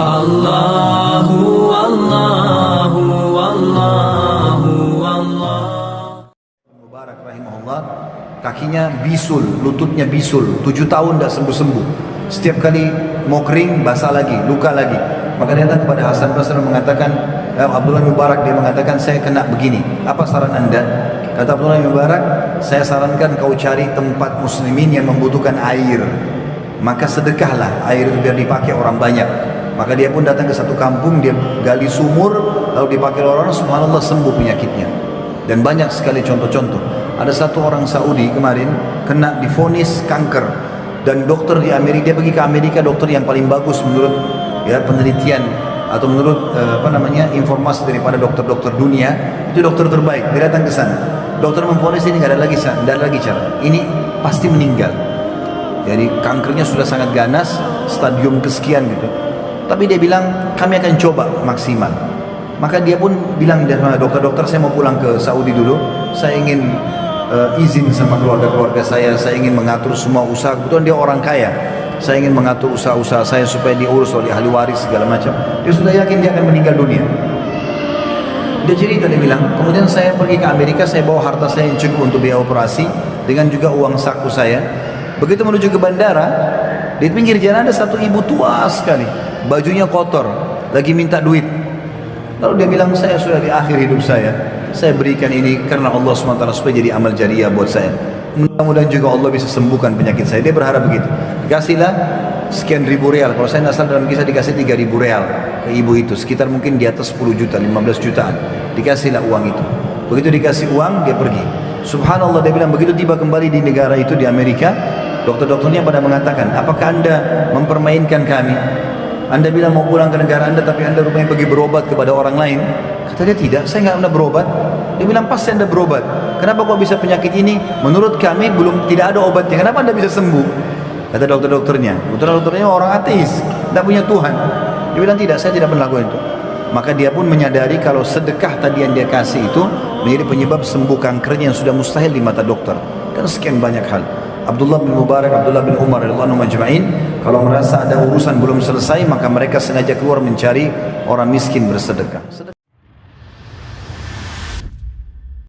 Allahu Allahu Allahu Allah Mubarak rahimahullah kakinya bisul, lututnya bisul, tujuh tahun tidak sembuh-sembuh. Setiap kali mau kering, basah lagi, luka lagi. Maka dia datang kepada Hasan Basri mengatakan, eh, Abdullah Mubarak dia mengatakan saya kena begini. Apa saran anda? Kata Abdullah Mubarak, saya sarankan kau cari tempat muslimin yang membutuhkan air. Maka sedekahlah air biar dipakai orang banyak. Maka dia pun datang ke satu kampung, dia gali sumur, lalu dipakai oleh orang, subhanallah sembuh penyakitnya. Dan banyak sekali contoh-contoh. Ada satu orang Saudi kemarin kena difonis kanker. Dan dokter di Amerika dia pergi ke Amerika dokter yang paling bagus menurut ya penelitian atau menurut uh, apa namanya informasi daripada dokter-dokter dunia itu dokter terbaik. Dia datang ke sana. Dokter memfonis ini nggak ada lagi nggak ada lagi cara ini pasti meninggal. Jadi kankernya sudah sangat ganas stadium kesekian gitu tapi dia bilang kami akan coba maksimal maka dia pun bilang dokter-dokter saya mau pulang ke Saudi dulu saya ingin uh, izin sama keluarga-keluarga saya, saya ingin mengatur semua usaha. Kebetulan dia orang kaya. Saya ingin mengatur usaha-usaha saya supaya diurus oleh ahli waris segala macam. Dia sudah yakin dia akan meninggal dunia. Dia cerita dia bilang, kemudian saya pergi ke Amerika, saya bawa harta saya yang cukup untuk biaya operasi dengan juga uang saku saya. Begitu menuju ke bandara, di pinggir jalan ada satu ibu tua sekali, bajunya kotor, lagi minta duit. Lalu dia bilang, saya sudah di akhir hidup saya, saya berikan ini karena Allah SWT supaya jadi amal jariah buat saya. Mudah-mudahan juga Allah bisa sembuhkan penyakit saya. Dia berharap begitu. Dikasihlah sekian ribu real. Kalau saya nasal dalam kisah dikasih tiga ribu real ke ibu itu. Sekitar mungkin di atas 10 juta 15 jutaan. Dikasihlah uang itu. Begitu dikasih uang dia pergi. Subhanallah dia bilang begitu tiba kembali di negara itu di Amerika. Dokter-dokternya pada mengatakan apakah anda mempermainkan kami anda bilang mau pulang ke negara anda tapi anda rupanya pergi berobat kepada orang lain. Kata dia tidak, saya nggak pernah berobat. Dia bilang pasti anda berobat. Kenapa kok bisa penyakit ini? Menurut kami belum tidak ada obatnya. Kenapa anda bisa sembuh? Kata dokter-dokternya. Dokter-dokternya orang ateis, tidak punya Tuhan. Dia bilang tidak, saya tidak pernah lakukan itu. Maka dia pun menyadari kalau sedekah tadi yang dia kasih itu menjadi penyebab sembuh kankernya yang sudah mustahil di mata dokter. Dan sekian banyak hal. Abdullah bin Mubarak, Abdullah bin Umar radhiyallahu majma'in kalau merasa ada urusan belum selesai maka mereka sengaja keluar mencari orang miskin bersedekah.